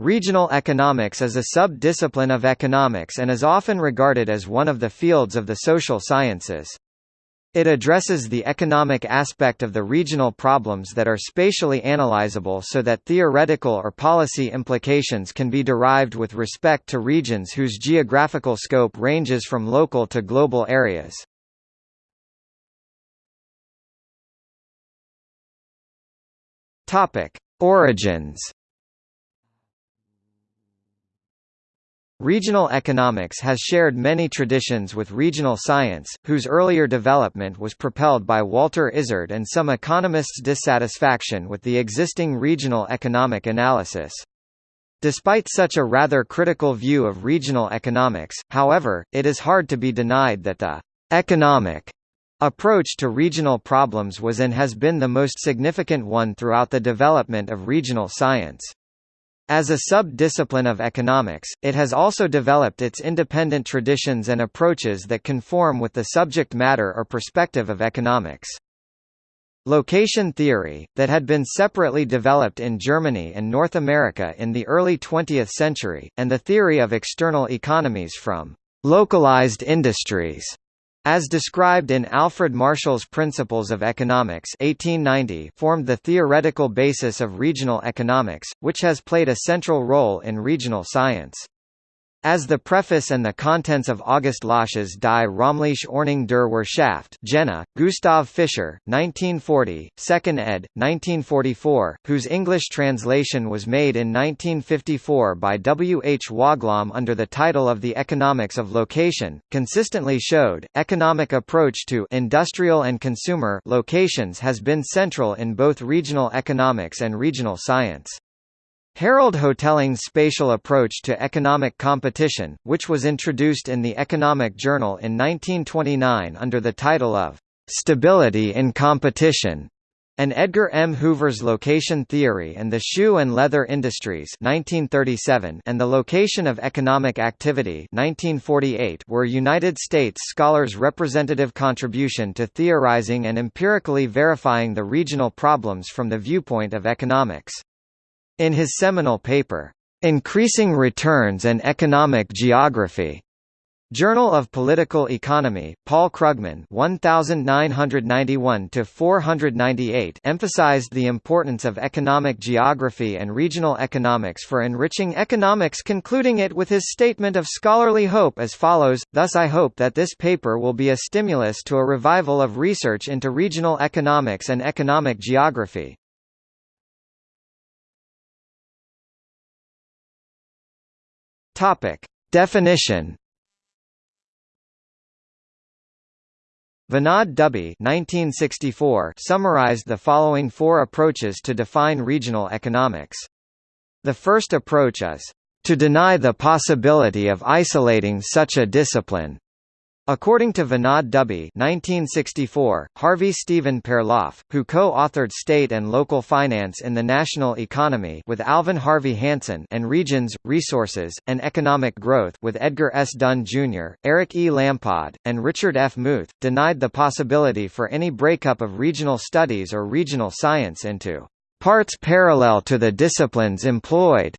Regional economics is a sub-discipline of economics and is often regarded as one of the fields of the social sciences. It addresses the economic aspect of the regional problems that are spatially analyzable so that theoretical or policy implications can be derived with respect to regions whose geographical scope ranges from local to global areas. Origins Regional economics has shared many traditions with regional science, whose earlier development was propelled by Walter Isard and some economists' dissatisfaction with the existing regional economic analysis. Despite such a rather critical view of regional economics, however, it is hard to be denied that the «economic» approach to regional problems was and has been the most significant one throughout the development of regional science. As a sub-discipline of economics, it has also developed its independent traditions and approaches that conform with the subject matter or perspective of economics. Location theory, that had been separately developed in Germany and North America in the early 20th century, and the theory of external economies from localized industries as described in Alfred Marshall's Principles of Economics 1890 formed the theoretical basis of regional economics, which has played a central role in regional science. As the preface and the contents of August Lösch's Die Räumliche Ordnung der Wirtschaft Jena, Gustav Fischer, 1940, 2nd ed., 1944, whose English translation was made in 1954 by W. H. Woglom under the title of The Economics of Location, consistently showed, economic approach to industrial and consumer locations has been central in both regional economics and regional science. Harold Hotelling's spatial approach to economic competition, which was introduced in the Economic Journal in 1929 under the title of "'Stability in Competition' and Edgar M. Hoover's Location Theory and the Shoe and Leather Industries 1937 and the Location of Economic Activity 1948 were United States scholars' representative contribution to theorizing and empirically verifying the regional problems from the viewpoint of economics. In his seminal paper, Increasing Returns and Economic Geography, Journal of Political Economy, Paul Krugman 1991-498 emphasized the importance of economic geography and regional economics for enriching economics concluding it with his statement of scholarly hope as follows, thus I hope that this paper will be a stimulus to a revival of research into regional economics and economic geography. Topic. Definition Vinod Dubey 1964 summarized the following four approaches to define regional economics. The first approach is, "...to deny the possibility of isolating such a discipline." According to Vinod Dubey 1964, Harvey Stephen Perloff, who co-authored State and Local Finance in the National Economy with Alvin Harvey Hansen and Regions, Resources, and Economic Growth with Edgar S. Dunn, Jr., Eric E. Lampard, and Richard F. Muth, denied the possibility for any breakup of regional studies or regional science into parts parallel to the disciplines employed.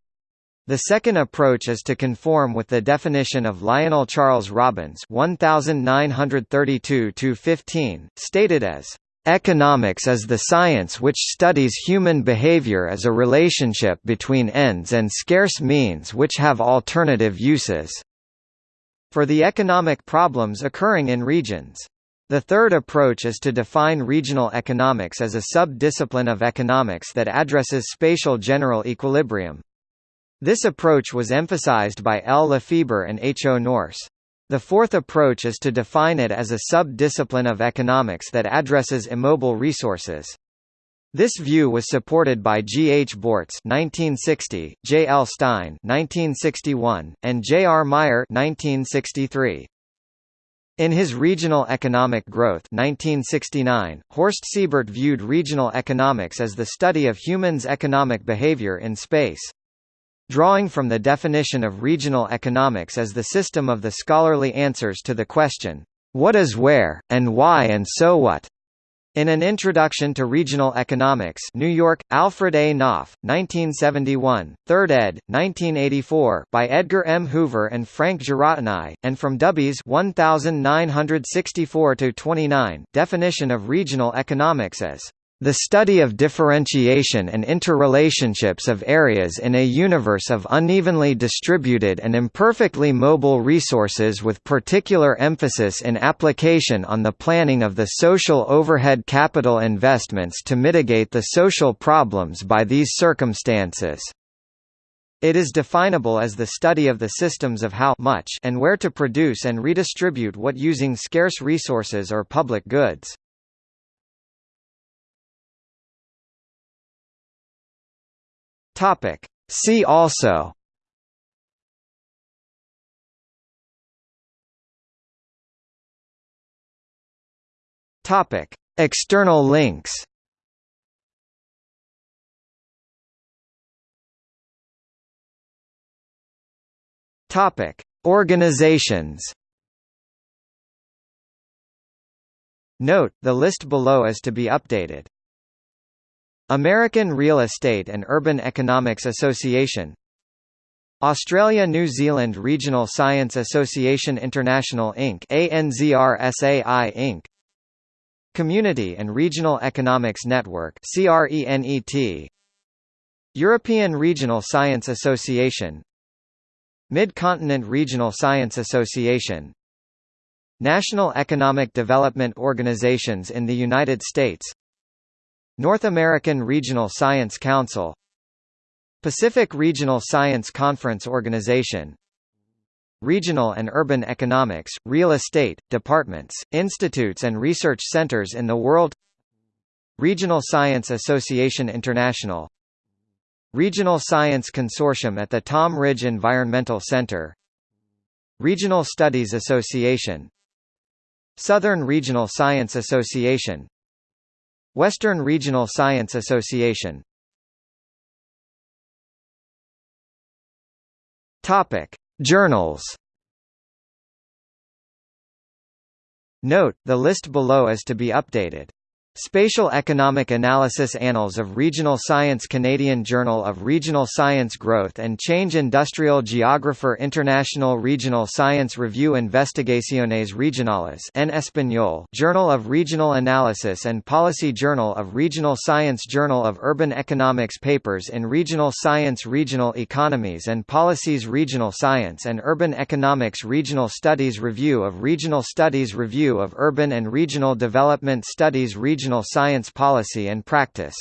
The second approach is to conform with the definition of Lionel Charles Robbins 1932-15, stated as, "...economics is the science which studies human behavior as a relationship between ends and scarce means which have alternative uses." For the economic problems occurring in regions. The third approach is to define regional economics as a sub-discipline of economics that addresses spatial general equilibrium. This approach was emphasized by L. Lefeber and H. O. Nourse. The fourth approach is to define it as a sub-discipline of economics that addresses immobile resources. This view was supported by G. H. Borts (1960), J. L. Stein (1961), and J. R. Meyer (1963). In his Regional Economic Growth 1969, Horst Siebert viewed regional economics as the study of humans' economic behavior in space. Drawing from the definition of regional economics as the system of the scholarly answers to the question, what is where, and why and so what? In an Introduction to Regional Economics New York, Alfred A. Knopf, 1971, 3rd ed., 1984 by Edgar M. Hoover and Frank Giarratani, and from Dubey's 1964-29, definition of regional economics as the study of differentiation and interrelationships of areas in a universe of unevenly distributed and imperfectly mobile resources with particular emphasis in application on the planning of the social overhead capital investments to mitigate the social problems by these circumstances. It is definable as the study of the systems of how much and where to produce and redistribute what using scarce resources or public goods. Topic. See also Topic. External links Topic. Organizations Note, the list below is to be updated. American Real Estate and Urban Economics Association Australia-New Zealand Regional Science Association International Inc. ANZRSAI Inc. Community and Regional Economics Network CRENET European Regional Science Association Mid-Continent Regional Science Association National Economic Development Organizations in the United States North American Regional Science Council Pacific Regional Science Conference Organization Regional and Urban Economics, Real Estate, Departments, Institutes and Research Centers in the World Regional Science Association International Regional Science Consortium at the Tom Ridge Environmental Center Regional Studies Association Southern Regional Science Association Western Regional Science Association Topic: Journals. Note: the list below is to be updated. Spatial Economic Analysis Annals of Regional Science Canadian Journal of Regional Science Growth and Change Industrial Geographer International Regional Science Review Investigaciones Regionales en Español Journal of Regional Analysis and Policy Journal of Regional Science Journal of Urban Economics Papers in Regional Science Regional Economies and Policies Regional Science and Urban Economics Regional Studies Review of Regional Studies Review of Urban and Regional Development Studies Regional Regional Science Policy and Practice